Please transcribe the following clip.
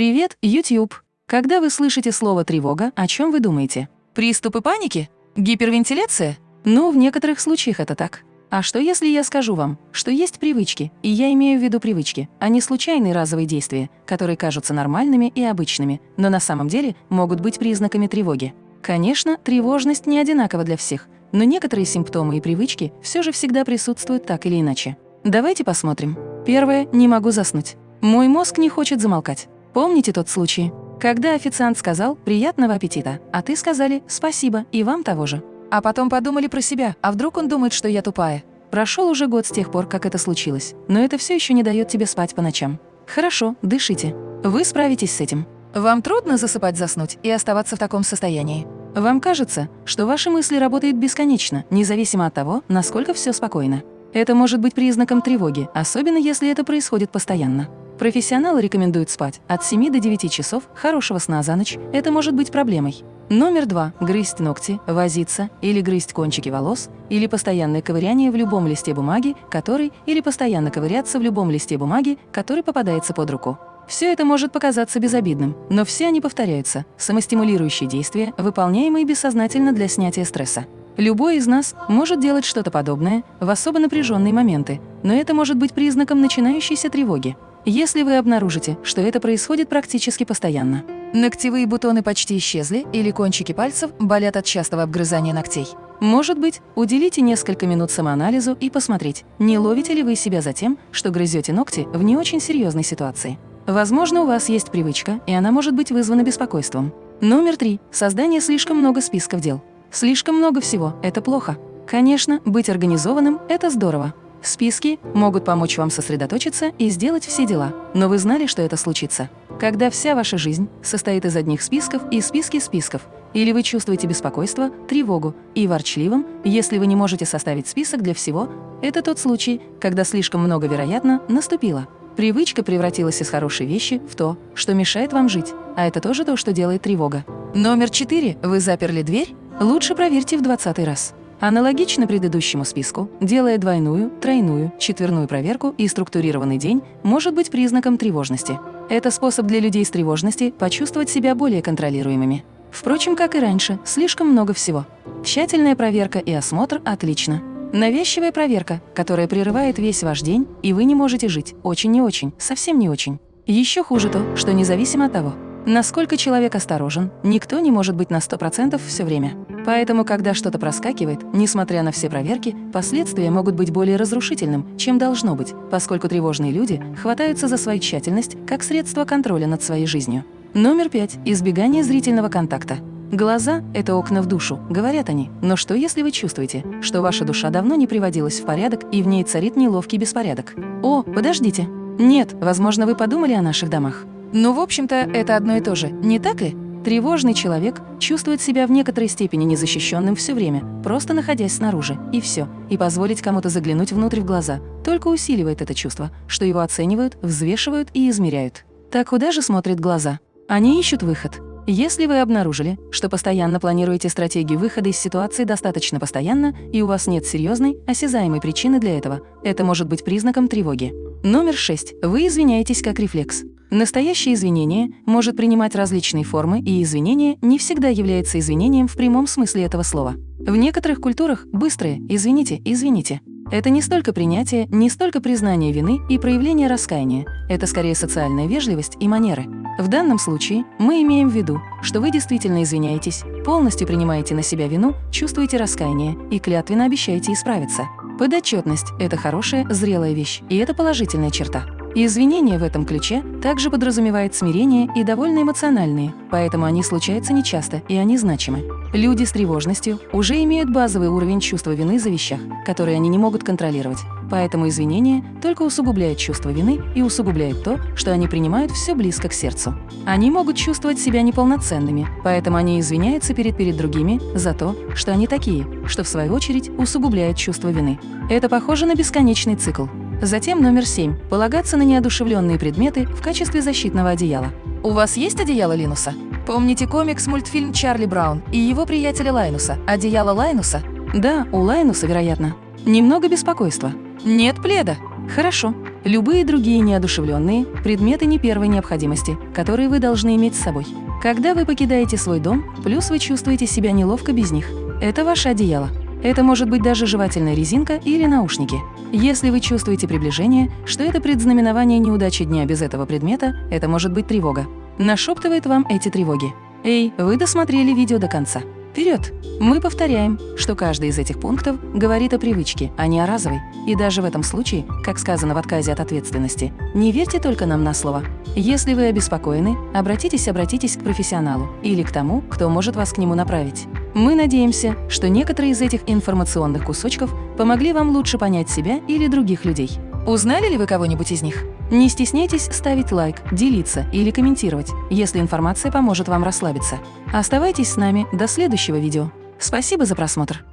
Привет, YouTube! Когда вы слышите слово «тревога», о чем вы думаете? Приступы паники? Гипервентиляция? Ну, в некоторых случаях это так. А что если я скажу вам, что есть привычки, и я имею в виду привычки, а не случайные разовые действия, которые кажутся нормальными и обычными, но на самом деле могут быть признаками тревоги? Конечно, тревожность не одинакова для всех, но некоторые симптомы и привычки все же всегда присутствуют так или иначе. Давайте посмотрим. Первое – не могу заснуть. Мой мозг не хочет замолкать. Помните тот случай? Когда официант сказал «приятного аппетита», а ты сказали «спасибо» и вам того же. А потом подумали про себя, а вдруг он думает, что я тупая. Прошел уже год с тех пор, как это случилось, но это все еще не дает тебе спать по ночам. Хорошо, дышите. Вы справитесь с этим. Вам трудно засыпать, заснуть и оставаться в таком состоянии. Вам кажется, что ваши мысли работают бесконечно, независимо от того, насколько все спокойно. Это может быть признаком тревоги, особенно если это происходит постоянно. Профессионалы рекомендуют спать от 7 до 9 часов хорошего сна за ночь. Это может быть проблемой. Номер два. Грызть ногти, возиться или грызть кончики волос, или постоянное ковыряние в любом листе бумаги, который, или постоянно ковыряться в любом листе бумаги, который попадается под руку. Все это может показаться безобидным, но все они повторяются – самостимулирующие действия, выполняемые бессознательно для снятия стресса. Любой из нас может делать что-то подобное в особо напряженные моменты, но это может быть признаком начинающейся тревоги. Если вы обнаружите, что это происходит практически постоянно. Ногтевые бутоны почти исчезли или кончики пальцев болят от частого обгрызания ногтей. Может быть, уделите несколько минут самоанализу и посмотреть, не ловите ли вы себя за тем, что грызете ногти в не очень серьезной ситуации. Возможно, у вас есть привычка, и она может быть вызвана беспокойством. Номер три. Создание слишком много списков дел. Слишком много всего – это плохо. Конечно, быть организованным – это здорово. Списки могут помочь вам сосредоточиться и сделать все дела, но вы знали, что это случится. Когда вся ваша жизнь состоит из одних списков и списки списков, или вы чувствуете беспокойство, тревогу и ворчливым, если вы не можете составить список для всего, это тот случай, когда слишком много, вероятно, наступило. Привычка превратилась из хорошей вещи в то, что мешает вам жить, а это тоже то, что делает тревога. Номер четыре. Вы заперли дверь? Лучше проверьте в двадцатый раз. Аналогично предыдущему списку, делая двойную, тройную, четверную проверку и структурированный день может быть признаком тревожности. Это способ для людей с тревожности почувствовать себя более контролируемыми. Впрочем, как и раньше, слишком много всего. Тщательная проверка и осмотр – отлично. Навязчивая проверка, которая прерывает весь ваш день, и вы не можете жить. Очень не очень, совсем не очень. Еще хуже то, что независимо от того, Насколько человек осторожен, никто не может быть на 100% все время. Поэтому, когда что-то проскакивает, несмотря на все проверки, последствия могут быть более разрушительным, чем должно быть, поскольку тревожные люди хватаются за свою тщательность как средство контроля над своей жизнью. Номер пять. Избегание зрительного контакта. Глаза – это окна в душу, говорят они. Но что, если вы чувствуете, что ваша душа давно не приводилась в порядок и в ней царит неловкий беспорядок? О, подождите. Нет, возможно, вы подумали о наших домах. Но, в общем-то, это одно и то же, не так ли? Тревожный человек чувствует себя в некоторой степени незащищенным все время, просто находясь снаружи, и все. И позволить кому-то заглянуть внутрь в глаза только усиливает это чувство, что его оценивают, взвешивают и измеряют. Так куда же смотрят глаза? Они ищут выход. Если вы обнаружили, что постоянно планируете стратегию выхода из ситуации достаточно постоянно, и у вас нет серьезной, осязаемой причины для этого, это может быть признаком тревоги. Номер 6. Вы извиняетесь как рефлекс. Настоящее извинение может принимать различные формы, и извинение не всегда является извинением в прямом смысле этого слова. В некоторых культурах быстрое «извините, извините» Это не столько принятие, не столько признание вины и проявление раскаяния. Это скорее социальная вежливость и манеры. В данном случае мы имеем в виду, что вы действительно извиняетесь, полностью принимаете на себя вину, чувствуете раскаяние и клятвенно обещаете исправиться. Подотчетность – это хорошая, зрелая вещь, и это положительная черта. И извинения в этом ключе также подразумевает смирение и довольно эмоциональные, поэтому они случаются нечасто и они значимы. Люди с тревожностью уже имеют базовый уровень чувства вины за вещах, которые они не могут контролировать, поэтому извинения только усугубляют чувство вины и усугубляют то, что они принимают все близко к сердцу. Они могут чувствовать себя неполноценными, поэтому они извиняются перед перед другими за то, что они такие, что в свою очередь усугубляет чувство вины. Это похоже на бесконечный цикл. Затем номер семь – полагаться на неодушевленные предметы в качестве защитного одеяла. У вас есть одеяло Линуса? Помните комикс-мультфильм «Чарли Браун» и его приятеля Лайнуса «Одеяло Лайнуса»? Да, у Лайнуса, вероятно. Немного беспокойства. Нет пледа. Хорошо. любые другие неодушевленные, предметы не первой необходимости, которые вы должны иметь с собой. Когда вы покидаете свой дом, плюс вы чувствуете себя неловко без них. Это ваше одеяло. Это может быть даже жевательная резинка или наушники. Если вы чувствуете приближение, что это предзнаменование неудачи дня без этого предмета, это может быть тревога. Нашептывает вам эти тревоги. Эй, вы досмотрели видео до конца. Вперед! Мы повторяем, что каждый из этих пунктов говорит о привычке, а не о разовой. И даже в этом случае, как сказано в отказе от ответственности, не верьте только нам на слово. Если вы обеспокоены, обратитесь, обратитесь к профессионалу или к тому, кто может вас к нему направить. Мы надеемся, что некоторые из этих информационных кусочков помогли вам лучше понять себя или других людей. Узнали ли вы кого-нибудь из них? Не стесняйтесь ставить лайк, делиться или комментировать, если информация поможет вам расслабиться. Оставайтесь с нами до следующего видео. Спасибо за просмотр!